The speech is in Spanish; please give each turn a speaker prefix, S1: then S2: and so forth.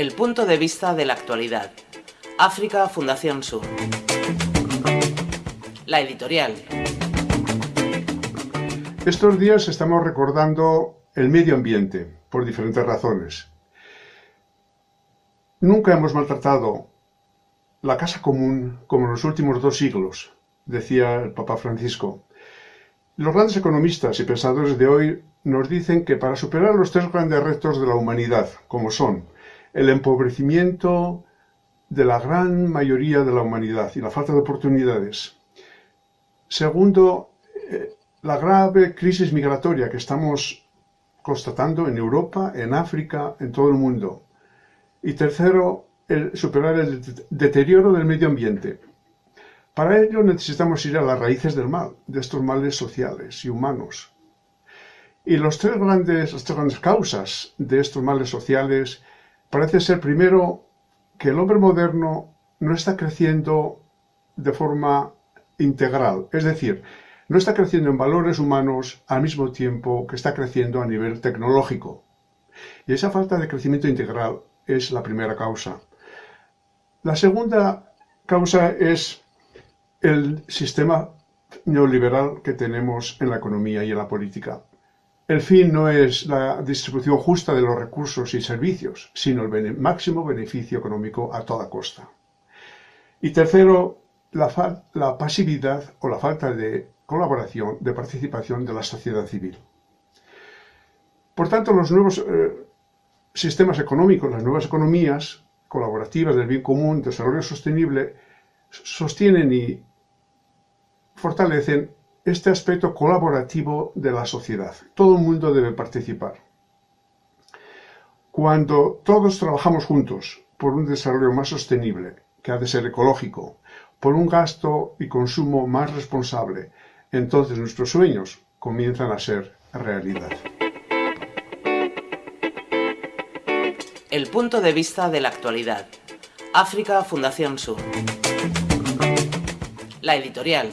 S1: El punto de vista de la actualidad. África Fundación Sur. La editorial.
S2: Estos días estamos recordando el medio ambiente, por diferentes razones. Nunca hemos maltratado la casa común como en los últimos dos siglos, decía el Papa Francisco. Los grandes economistas y pensadores de hoy nos dicen que para superar los tres grandes retos de la humanidad, como son el empobrecimiento de la gran mayoría de la humanidad y la falta de oportunidades, segundo, eh, la grave crisis migratoria que estamos constatando en Europa, en África, en todo el mundo, y tercero, el superar el deterioro del medio ambiente. Para ello necesitamos ir a las raíces del mal, de estos males sociales y humanos. Y los tres grandes, las tres grandes causas de estos males sociales parece ser primero que el hombre moderno no está creciendo de forma integral, es decir, no está creciendo en valores humanos al mismo tiempo que está creciendo a nivel tecnológico. Y esa falta de crecimiento integral es la primera causa. La segunda causa es el sistema neoliberal que tenemos en la economía y en la política. El fin no es la distribución justa de los recursos y servicios, sino el máximo beneficio económico a toda costa. Y tercero, la, pasividad o la falta de colaboración, de participación de la sociedad civil. Por tanto, los nuevos eh, sistemas económicos, las nuevas economías colaborativas del bien común, desarrollo sostenible, sostienen y fortalecen este aspecto colaborativo de la sociedad. Todo el mundo debe participar. Cuando todos trabajamos juntos por un desarrollo más sostenible, que ha de ser ecológico, por un gasto y consumo más responsable, entonces nuestros sueños comienzan a ser realidad.
S1: El punto de vista de la actualidad. África Fundación Sur. La editorial.